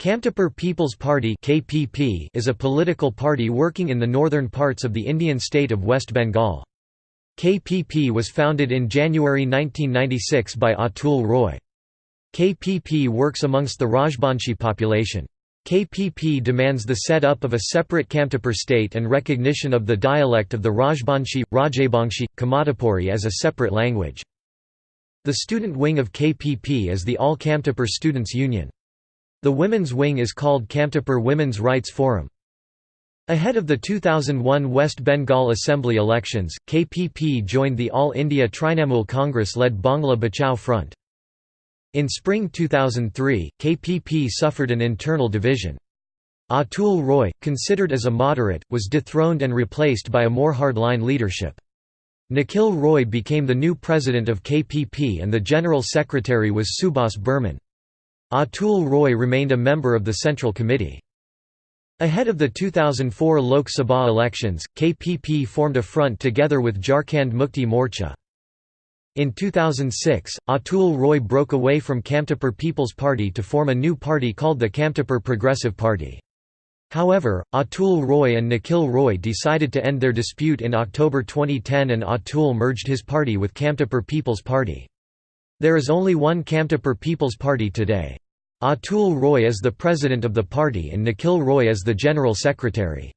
Kamtapur People's Party (KPP) is a political party working in the northern parts of the Indian state of West Bengal. KPP was founded in January 1996 by Atul Roy. KPP works amongst the Rajbanshi population. KPP demands the set-up of a separate Kamtapur state and recognition of the dialect of the Rajbanshi, Rajabangshi, Kamatapuri as a separate language. The student wing of KPP is the All Kamtapur Students' Union. The women's wing is called Kamtapur Women's Rights Forum. Ahead of the 2001 West Bengal Assembly elections, KPP joined the All India Trinamool Congress-led Bangla Bachao Front. In spring 2003, KPP suffered an internal division. Atul Roy, considered as a moderate, was dethroned and replaced by a more hardline leadership. Nikhil Roy became the new president of KPP and the general secretary was Subhas Burman. Atul Roy remained a member of the Central Committee. Ahead of the 2004 Lok Sabha elections, KPP formed a front together with Jharkhand Mukti Morcha. In 2006, Atul Roy broke away from Kamtapur People's Party to form a new party called the Kamtapur Progressive Party. However, Atul Roy and Nikhil Roy decided to end their dispute in October 2010 and Atul merged his party with Kamtapur People's Party. There is only one Kamtapur People's Party today. Atul Roy is the president of the party and Nikhil Roy is the general secretary.